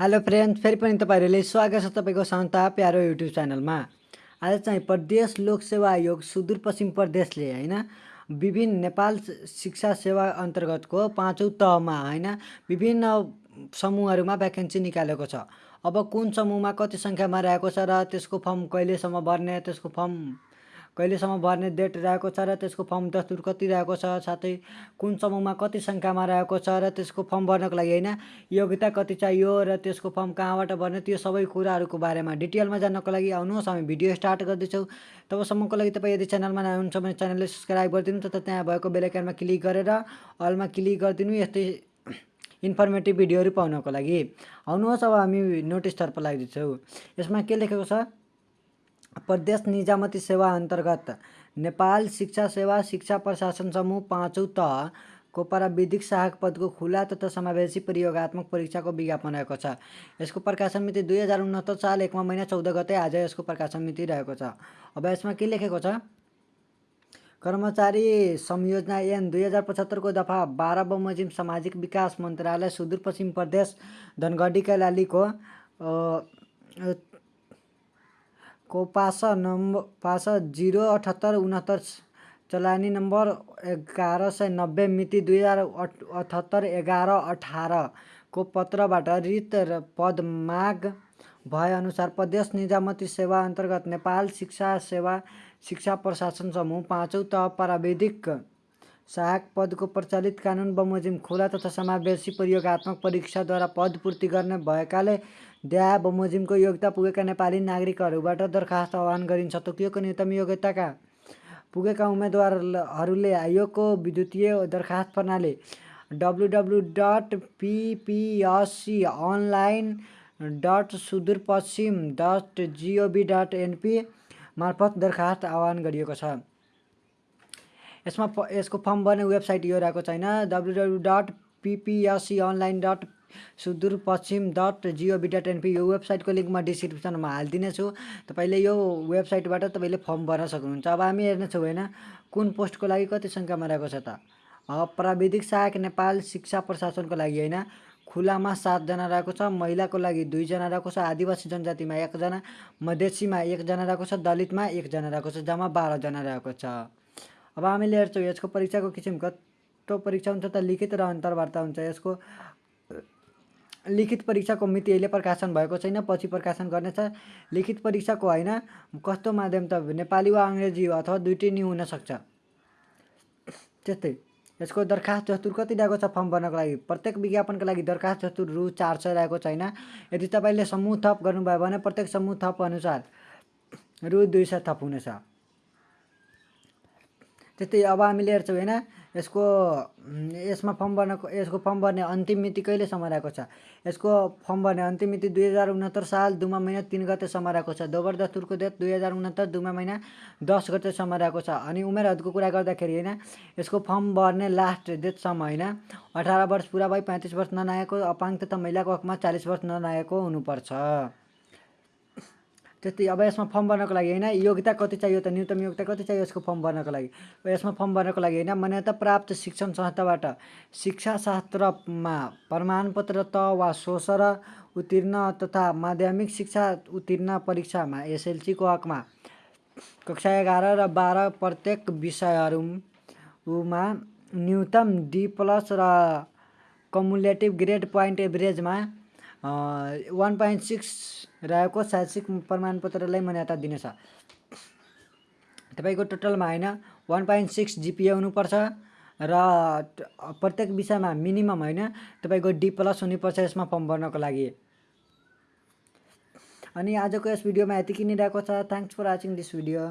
Hello friend फेरि पनि तपाईँहरूले स्वागत छ तपाईँको सन्ता प्यारो युट्युब च्यानलमा। आज चाहिँ प्रदेश लोक सेवा आयोग सुदूरपश्चिम प्रदेशले होइन विभिन्न नेपाल शिक्षा सेवा अन्तर्गतको पाँचौँ तहमा होइन विभिन्न समूहहरूमा भ्याकेन्सी निकालेको छ। अब कुन समूहमा कति सङ्ख्यामा रहेको छ र त्यसको फर्म कहिलेसम्म भर्ने त्यसको फर्म कहिलेसम्म भर्ने डेट रहेको छ र त्यसको फर्म दस्तुर कति रहेको छ साथै कुन समूहमा कति सङ्ख्यामा रहेको छ र त्यसको फर्म भर्नको लागि होइन योग्यता कति चाहियो र त्यसको फर्म कहाँबाट भर्ने त्यो सबै कुराहरूको बारेमा डिटेलमा जान्नको लागि आउनुहोस्। हामी भिडियो स्टार्ट गर्दैछौँ। तबसम्मको लागि तपाईँ यदि च्यानलमा हुनुहुन्छ भने च्यानलले सब्सक्राइब गरिदिनु तथा त्यहाँ भएको बेलायकनमा क्लिक गरेर अलमा क्लिक गरिदिनु यस्तै इन्फर्मेटिभ भिडियोहरू पाउनको लागि। आउनुहोस् अब हामी नोटिसतर्फ लाग्दैछौँ यसमा के लेखेको छ? प्रदेश निजामती सेवा अन्तर्गत नेपाल शिक्षा सेवा शिक्षा प्रशासन समूह पाँचौँ तह को प्राविधिक सहायक पदको खुला तथा समावेशी प्रयोगात्मक परीक्षाको विज्ञापन रहेको छ। यसको प्रकाशन मिति दुई हजार उनहत्तर साल एकमा महिना चौध गते आज यसको प्रकाशन मिति रहेको छ। अब यसमा के लेखेको छ? कर्मचारी संयोजना एन दुई हजार पचहत्तरको दफा बाह्र बमोजिम सामाजिक विकास मन्त्रालय सुदूरपश्चिम प्रदेश धनगढी कैलालीको को पासा नम्बर पासा जिरो अठहत्तर उनहत्तर चलानी नम्बर एघार सय नब्बे मिति दुई हजार अठहत्तर एघार अठारको पत्रबाट रित पद माग भएअनुसार प्रदेश निजामती सेवा अन्तर्गत नेपाल शिक्षा सेवा शिक्षा प्रशासन समूह पाँचौँ तह प्राविधिक सहायक पदको प्रचलित कानुन बमोजिम खुला तथा समावेशी प्रयोगात्मक परीक्षाद्वारा पद पूर्ति गर्ने भएकाले द्या बमोजिमको योग्यता पुगेका नेपाली नागरिकहरूबाट दरखास्त आह्वान गरिन्छ। तोकिएको न्यूनतम योग्यताका पुगेका उम्मेदवारहरूले आयोगको विद्युतीय दरखास्त प्रणाली W W dot PPSC online dot Sudurpashchim dot GOV dot NP मार्फत दरखास्त आह्वान गरिएको छ। यसमा यसको फर्म भर्ने वेबसाइट यो रहेको छैन। W dot PPSC online dot Sudurpashchim dot GOV dot NP यो वेबसाइटको लिङ्क म डिस्क्रिप्सनमा हालिदिनेछु। तपाईँले यो वेबसाइटबाट तपाईँले फर्म भर्न सक्नुहुन्छ। अब हामी हेर्नेछौँ होइन कुन पोस्टको लागि कति सङ्ख्यामा रहेको छ त? प्राविधिक सहायक नेपाल शिक्षा प्रशासनको लागि होइन। खुलामा सातजना रहेको छ महिलाको लागि दुईजना रहेको छ आदिवासी जनजातिमा एकजना मधेसीमा एकजना रहेको छ दलितमा एकजना रहेको छ जम्मा बाह्रजना रहेको छ। अब हामीले हेर्छौँ यसको परीक्षाको किसिम कस्तो परीक्षा हुन्छ त लिखित र अन्तर्वार्ता हुन्छ। यसको लिखित परीक्षाको मिति अहिले प्रकाशन भएको छैन पछि प्रकाशन गर्नेछ। लिखित परीक्षाको होइन कस्तो माध्यम त नेपाली वा अङ्ग्रेजी अथवा दुइटै नै हुनसक्छ त्यस्तै यसको दरखास्त जस्तुर कति रहेको छ फर्म भर्नको लागि? प्रत्येक विज्ञापनको लागि दरखास्त जस्तुर रु चार सय रहेको छैन। यदि तपाईँले समूह थप गर्नुभयो भने प्रत्येक समूह थप अनुसार रु दुई सय थप हुनेछ। त्यस्तै अब हामीले हेर्छौँ होइन यसको यसमा फर्म भर्नको यसको फर्म भर्ने अन्तिम मिति कहिलेसम्म रहेको छ? यसको फर्म भर्ने अन्तिम मिति दुई हजार उनहत्तर साल दुमा महिना तिन गतेसम्म रहेको छ। दोबर दस्तुरको डेट दुई हजार उनहत्तर दुमा महिना दस गतेसम्म रहेको छ। अनि उमेर हदको कुरा गर्दाखेरि होइन यसको फर्म भर्ने लास्ट डेटसम्म होइन अठार वर्ष पुरा भई पैँतिस वर्ष ननाएको अपाङ्ग तथा महिलाको हकमा चालिस वर्ष ननाएको हुनुपर्छ। त्यस्तै अब यसमा फर्म भर्नको लागि होइन योग्यता कति चाहियो त न्यूनतम योग्यता कति चाहियो यसको फर्म भर्नको लागि। यसमा फर्म भर्नको लागि होइन मान्यता प्राप्त शिक्षण संस्थाबाट शिक्षाशास्त्रमा प्रमाणपत्र त वा सोसर उत्तीर्ण तथा माध्यमिक शिक्षा उत्तीर्ण परीक्षामा एसएलसीको हकमा कक्षा एघार र बाह्र प्रत्येक विषयहरूमा न्यूनतम डी प्लस र कमुलेटिभ ग्रेड पोइन्ट एभरेजमा वान पोइन्ट सिक्स रहेको शैक्षिक प्रमाणपत्रलाई मान्यता दिनेछ तपाईँको टोटलमा होइन वान पोइन्ट सिक्स जिपिए हुनुपर्छ र प्रत्येक विषयमा मिनिमम होइन तपाईँको डी प्लस हुनुपर्छ यसमा फर्म भर्नको लागि। अनि आजको यस भिडियोमा यति नै रहेको छ। Thanks for watching this video